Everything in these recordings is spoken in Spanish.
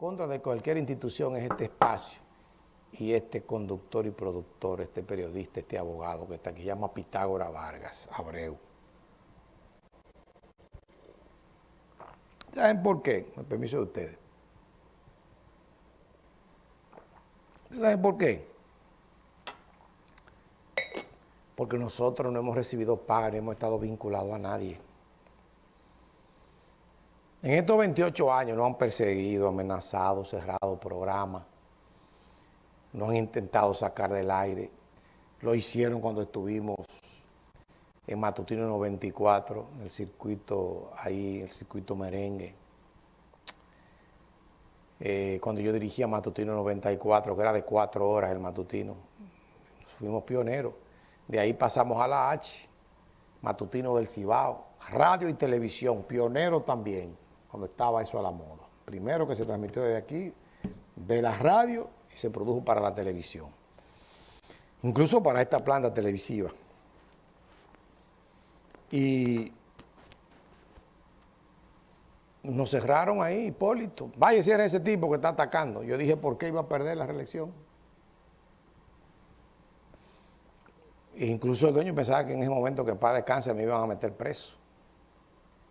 contra de cualquier institución es este espacio y este conductor y productor, este periodista, este abogado que está aquí, llama Pitágora Vargas Abreu. ¿Saben por qué? Con permiso de ustedes. ¿Saben por qué? Porque nosotros no hemos recibido paga ni hemos estado vinculados a nadie. En estos 28 años nos han perseguido, amenazado, cerrado programas, nos han intentado sacar del aire. Lo hicieron cuando estuvimos en Matutino 94, en el circuito, ahí, el circuito merengue. Eh, cuando yo dirigía Matutino 94, que era de cuatro horas el Matutino, fuimos pioneros. De ahí pasamos a la H, Matutino del Cibao, radio y televisión, pionero también cuando estaba eso a la moda. Primero que se transmitió desde aquí, de la radio y se produjo para la televisión. Incluso para esta planta televisiva. Y nos cerraron ahí, Hipólito. Vaya si era ese tipo que está atacando. Yo dije, ¿por qué iba a perder la reelección? E incluso el dueño pensaba que en ese momento que para descanse me iban a meter preso.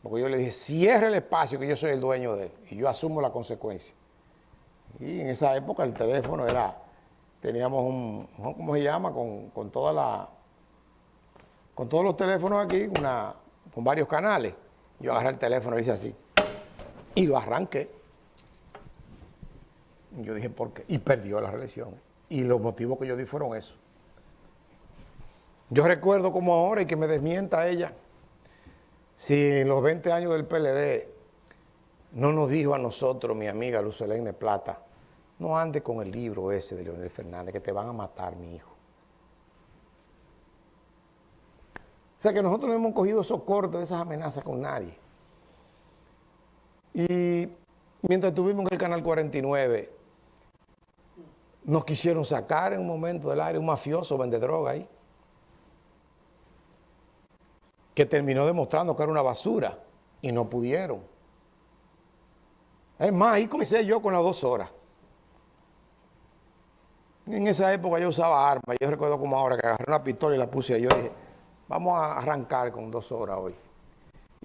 Porque yo le dije, cierre el espacio que yo soy el dueño de él y yo asumo la consecuencia. Y en esa época el teléfono era, teníamos un, ¿cómo se llama? Con, con toda la, con todos los teléfonos aquí, una, con varios canales. Yo agarré el teléfono y hice así. Y lo arranqué. Y yo dije, ¿por qué? Y perdió la reelección. Y los motivos que yo di fueron esos. Yo recuerdo como ahora y que me desmienta ella si en los 20 años del PLD no nos dijo a nosotros, mi amiga Lucelene Plata, no ande con el libro ese de Leonel Fernández, que te van a matar, mi hijo. O sea que nosotros no hemos cogido esos cortes de esas amenazas con nadie. Y mientras estuvimos en el Canal 49, nos quisieron sacar en un momento del aire un mafioso vende droga ahí que terminó demostrando que era una basura y no pudieron. Es más, ahí comencé yo con las dos horas. En esa época yo usaba armas, yo recuerdo como ahora que agarré una pistola y la puse y yo dije, vamos a arrancar con dos horas hoy.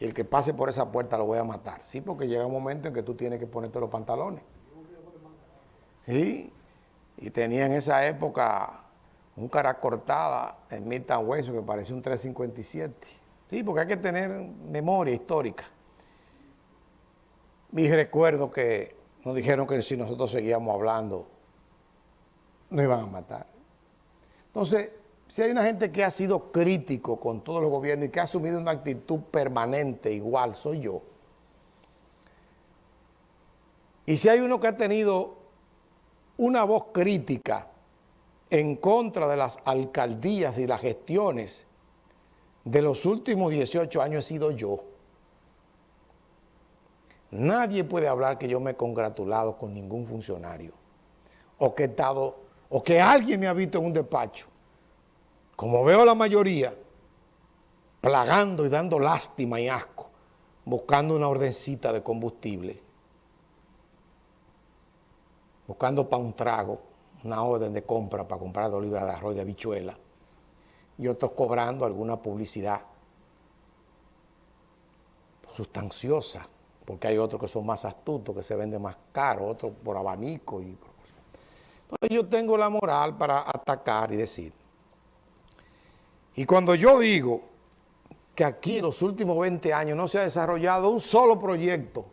Y el que pase por esa puerta lo voy a matar. Sí, porque llega un momento en que tú tienes que ponerte los pantalones. Sí, y tenía en esa época un cara cortada en Milton Hueso que parecía un 357. Sí, porque hay que tener memoria histórica. Y recuerdo que nos dijeron que si nosotros seguíamos hablando, nos iban a matar. Entonces, si hay una gente que ha sido crítico con todos los gobiernos y que ha asumido una actitud permanente igual, soy yo. Y si hay uno que ha tenido una voz crítica en contra de las alcaldías y las gestiones de los últimos 18 años he sido yo. Nadie puede hablar que yo me he congratulado con ningún funcionario o que he estado, o que alguien me ha visto en un despacho. Como veo la mayoría, plagando y dando lástima y asco, buscando una ordencita de combustible, buscando para un trago, una orden de compra para comprar dos libras de arroz de habichuela, y otros cobrando alguna publicidad sustanciosa, porque hay otros que son más astutos, que se venden más caro, otros por abanico. Y Entonces yo tengo la moral para atacar y decir. Y cuando yo digo que aquí en los últimos 20 años no se ha desarrollado un solo proyecto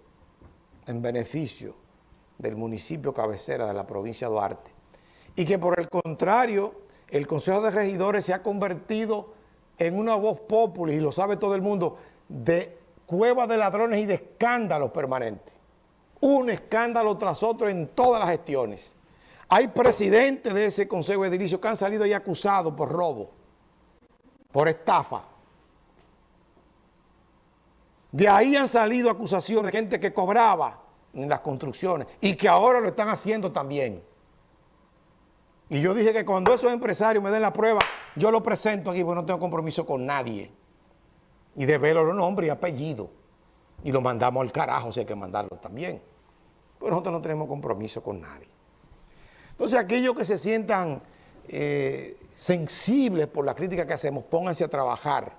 en beneficio del municipio cabecera de la provincia de Duarte, y que por el contrario el Consejo de Regidores se ha convertido en una voz popular, y lo sabe todo el mundo, de cueva de ladrones y de escándalos permanentes. Un escándalo tras otro en todas las gestiones. Hay presidentes de ese Consejo Edilicio que han salido ahí acusados por robo, por estafa. De ahí han salido acusaciones de gente que cobraba en las construcciones y que ahora lo están haciendo también. Y yo dije que cuando esos empresarios me den la prueba, yo lo presento aquí porque no tengo compromiso con nadie. Y develo los nombres y apellidos. Y lo mandamos al carajo si hay que mandarlo también. Pero nosotros no tenemos compromiso con nadie. Entonces aquellos que se sientan eh, sensibles por la crítica que hacemos, pónganse a trabajar.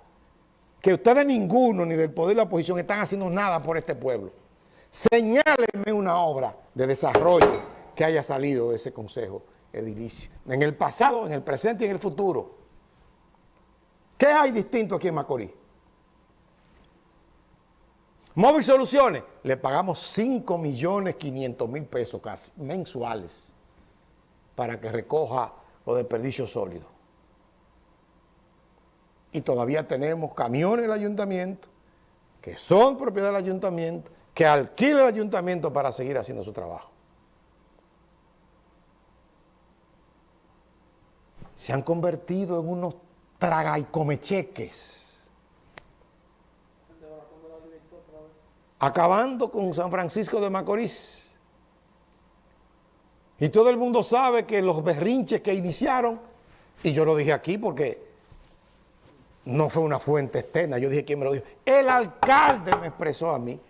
Que ustedes ninguno, ni del poder de la oposición, están haciendo nada por este pueblo. Señálenme una obra de desarrollo que haya salido de ese consejo edilicio. En el pasado, en el presente y en el futuro. ¿Qué hay distinto aquí en Macorís? Móvil Soluciones, le pagamos 5 millones 500 mil pesos casi, mensuales, para que recoja los desperdicios sólidos. Y todavía tenemos camiones del ayuntamiento, que son propiedad del ayuntamiento, que alquila el ayuntamiento para seguir haciendo su trabajo. Se han convertido en unos traga y comecheques. Acabando con San Francisco de Macorís. Y todo el mundo sabe que los berrinches que iniciaron, y yo lo dije aquí porque no fue una fuente externa, yo dije quién me lo dijo. El alcalde me expresó a mí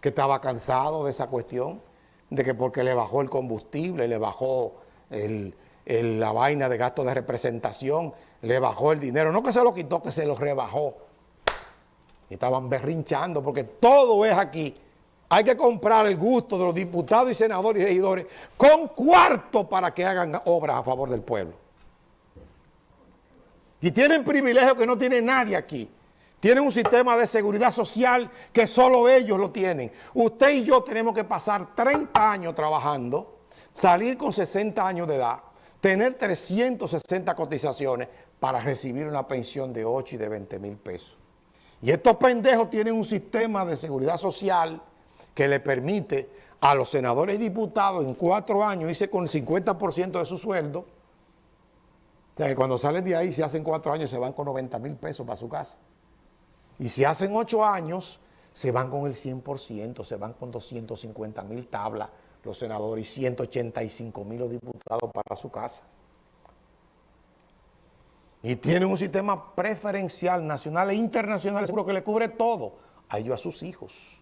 que estaba cansado de esa cuestión, de que porque le bajó el combustible, le bajó la vaina de gasto de representación, le bajó el dinero, no que se lo quitó, que se lo rebajó. Y estaban berrinchando porque todo es aquí. Hay que comprar el gusto de los diputados y senadores y regidores con cuarto para que hagan obras a favor del pueblo. Y tienen privilegios que no tiene nadie aquí. Tienen un sistema de seguridad social que solo ellos lo tienen. Usted y yo tenemos que pasar 30 años trabajando, salir con 60 años de edad, tener 360 cotizaciones para recibir una pensión de 8 y de 20 mil pesos. Y estos pendejos tienen un sistema de seguridad social que le permite a los senadores y diputados en cuatro años irse con el 50% de su sueldo. O sea, que cuando salen de ahí, si hacen cuatro años, se van con 90 mil pesos para su casa. Y si hacen ocho años, se van con el 100%, se van con 250 mil tablas los senadores y 185 mil los diputados para su casa. Y tienen un sistema preferencial nacional e internacional, seguro que le cubre todo a ellos, a sus hijos.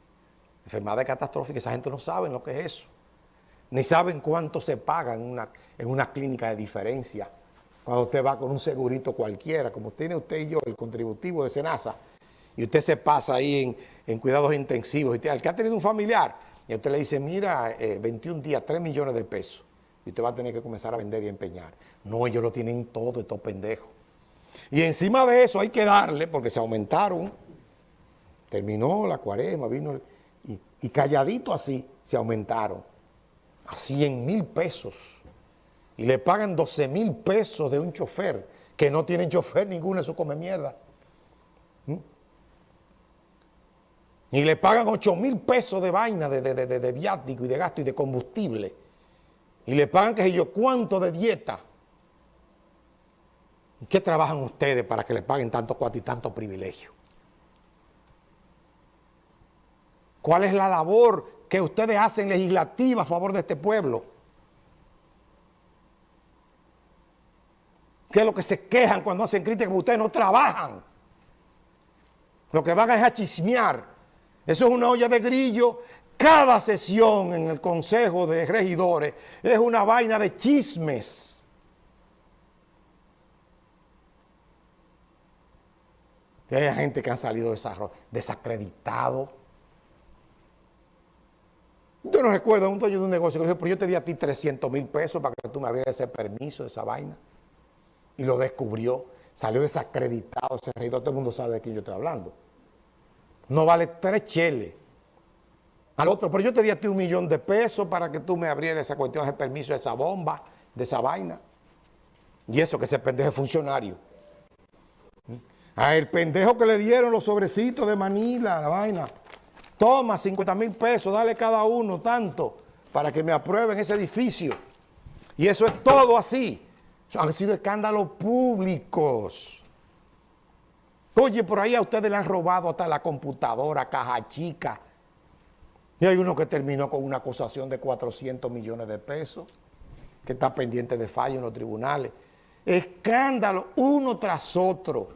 Enfermedades catastróficas, esa gente no sabe lo que es eso. Ni saben cuánto se paga en una, en una clínica de diferencia. Cuando usted va con un segurito cualquiera, como tiene usted y yo, el contributivo de Senasa, y usted se pasa ahí en, cuidados intensivos, y al que ha tenido un familiar, y usted le dice, mira, 21 eh, días, 3 millones de pesos, y usted va a tener que comenzar a vender y empeñar. No, ellos lo tienen todo, estos pendejos. Y encima de eso hay que darle, porque se aumentaron, terminó la cuaresma, vino, y, y calladito así, se aumentaron a 100 mil pesos. Y le pagan 12 mil pesos de un chofer, que no tienen chofer ninguno, eso come mierda. Y le pagan 8 mil pesos de vaina, de, de, viático y de gasto y de combustible. Y le pagan, qué sé yo, cuánto de dieta. ¿Y qué trabajan ustedes para que le paguen tanto cuatro y tanto privilegio? ¿Cuál es la labor que ustedes hacen legislativa a favor de este pueblo? ¿Qué es lo que se quejan cuando hacen críticas? Ustedes no trabajan. Lo que van es a chismear eso es una olla de grillo. Cada sesión en el Consejo de Regidores es una vaina de chismes. hay gente que ha salido desacreditado. Yo no recuerdo un dueño de un negocio que dijo, pero yo te di a ti 300 mil pesos para que tú me abrieras ese permiso, esa vaina. Y lo descubrió. Salió desacreditado ese regidor. Todo el mundo sabe de quién yo estoy hablando no vale tres cheles. Al otro, pero yo te di a ti un millón de pesos para que tú me abrieras esa cuestión, ese permiso, de esa bomba, de esa vaina. Y eso que ese pendejo es funcionario. A el pendejo que le dieron los sobrecitos de Manila, la vaina. Toma 50 mil pesos, dale cada uno tanto para que me aprueben ese edificio. Y eso es todo así. Han sido escándalos públicos. Oye, por ahí a ustedes le han robado hasta la computadora, caja chica. Y hay uno que terminó con una acusación de 400 millones de pesos, que está pendiente de fallo en los tribunales. Escándalo uno tras otro.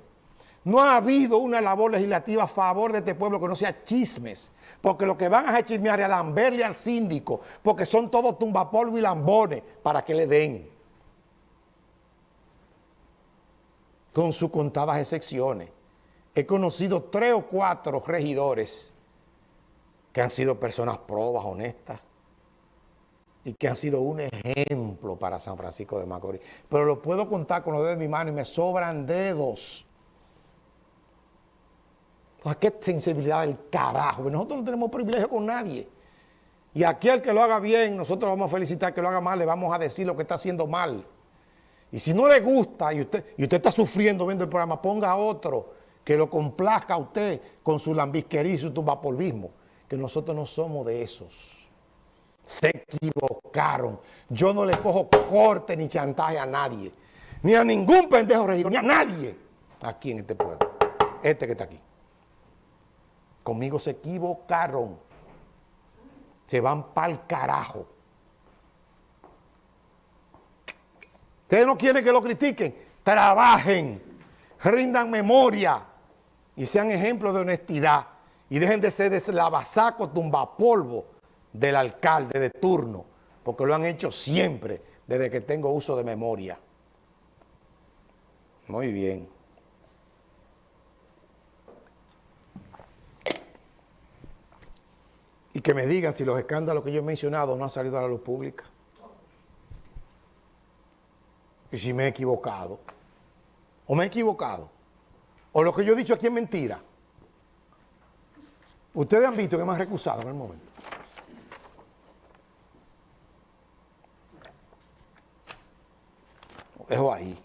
No ha habido una labor legislativa a favor de este pueblo que no sea chismes. Porque lo que van a chismear es a lamberle al síndico, porque son todos tumbapolvo y lambones para que le den. Con sus contadas excepciones. He conocido tres o cuatro regidores que han sido personas probas, honestas, y que han sido un ejemplo para San Francisco de Macorís. Pero lo puedo contar con los dedos de mi mano y me sobran dedos. qué sensibilidad del carajo. Nosotros no tenemos privilegio con nadie. Y aquí al que lo haga bien, nosotros vamos a felicitar que lo haga mal, le vamos a decir lo que está haciendo mal. Y si no le gusta y usted, y usted está sufriendo viendo el programa, ponga otro que lo complazca a usted con su lambisquería y su tumbapolvismo. Que nosotros no somos de esos. Se equivocaron. Yo no le cojo corte ni chantaje a nadie. Ni a ningún pendejo regidor, ni a nadie aquí en este pueblo. Este que está aquí. Conmigo se equivocaron. Se van para el carajo. Ustedes no quieren que lo critiquen. Trabajen, rindan memoria y sean ejemplos de honestidad. Y dejen de ser deslavasaco, tumbapolvo del alcalde de turno, porque lo han hecho siempre desde que tengo uso de memoria. Muy bien. Y que me digan si los escándalos que yo he mencionado no han salido a la luz pública y si me he equivocado, o me he equivocado, o lo que yo he dicho aquí es mentira. Ustedes han visto que me han recusado en el momento. Dejo ahí.